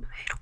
Pero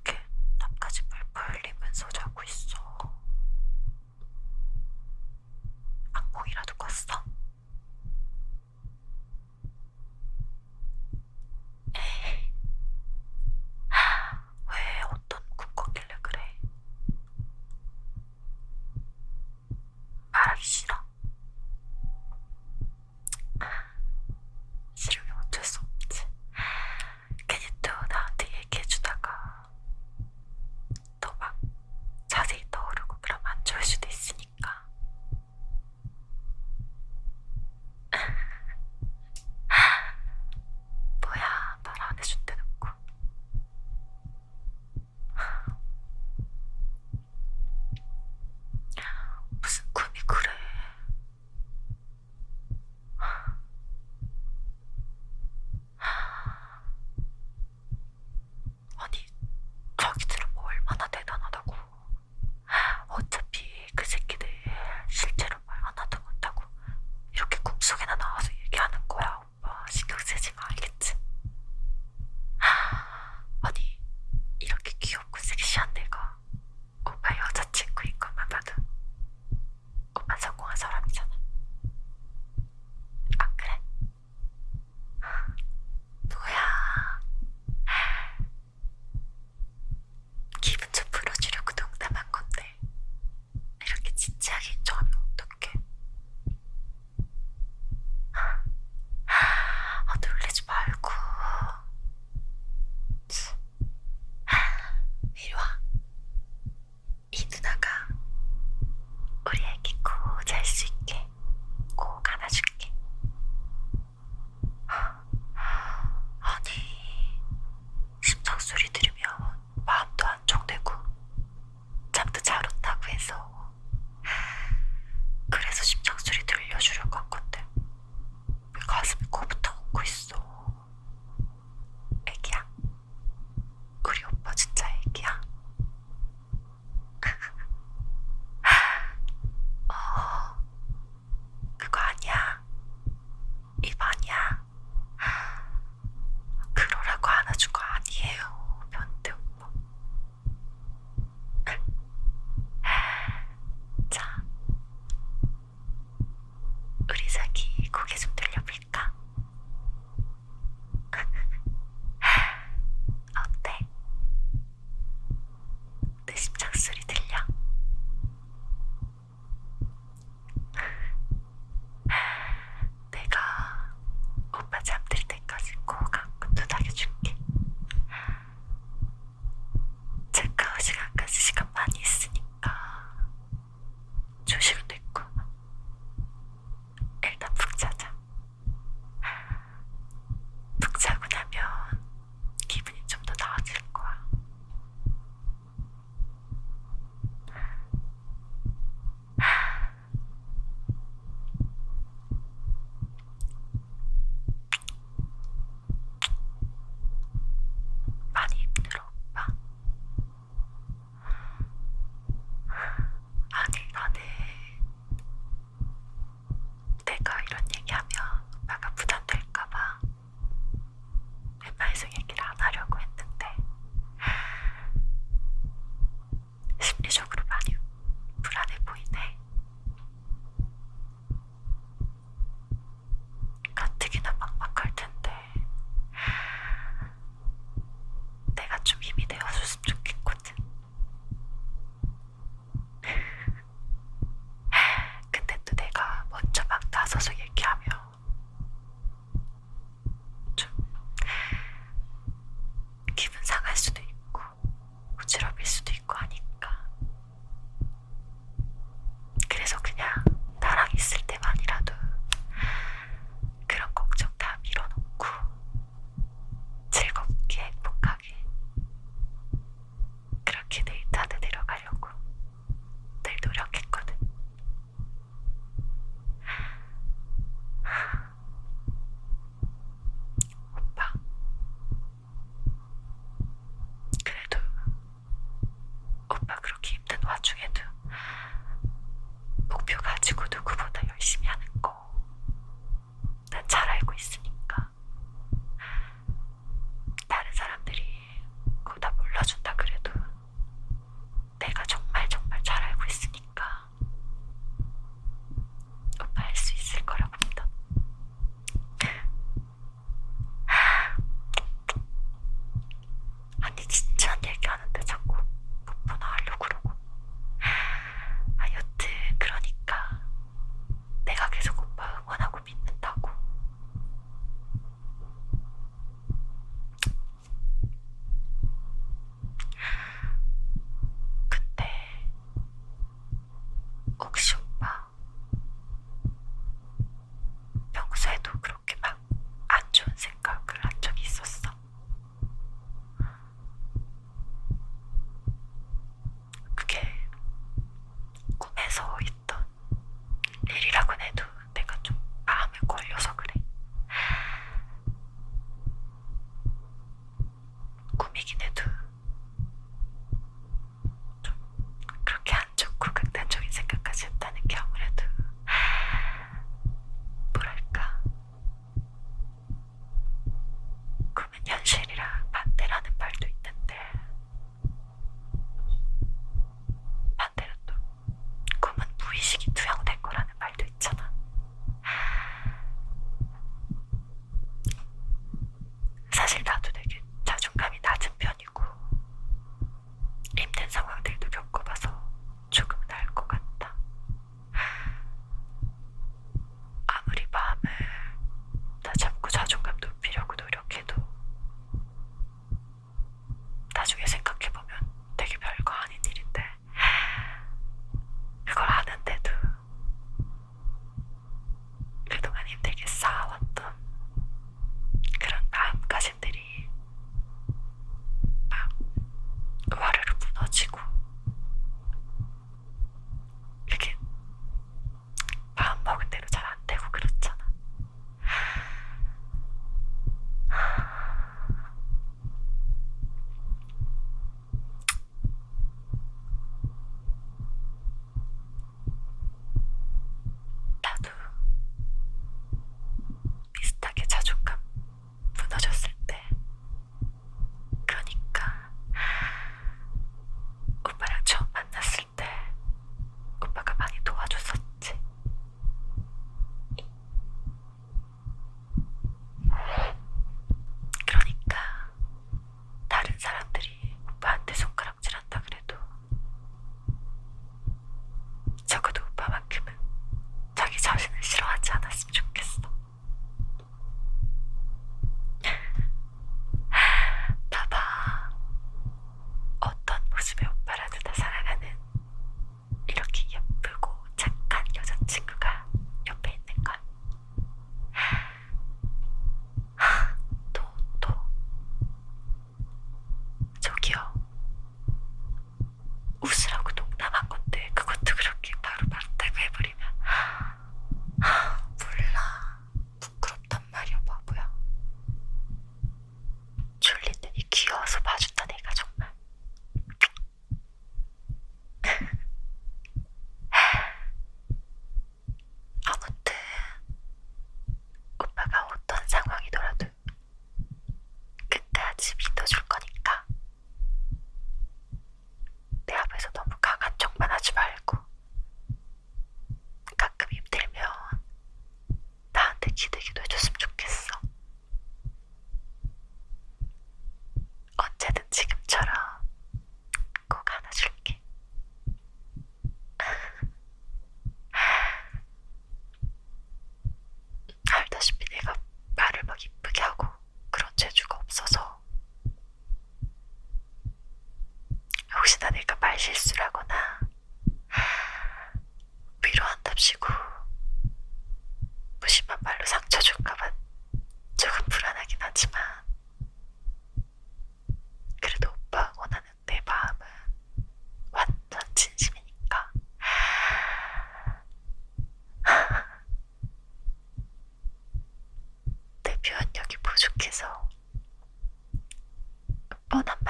ボタン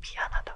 미안하다.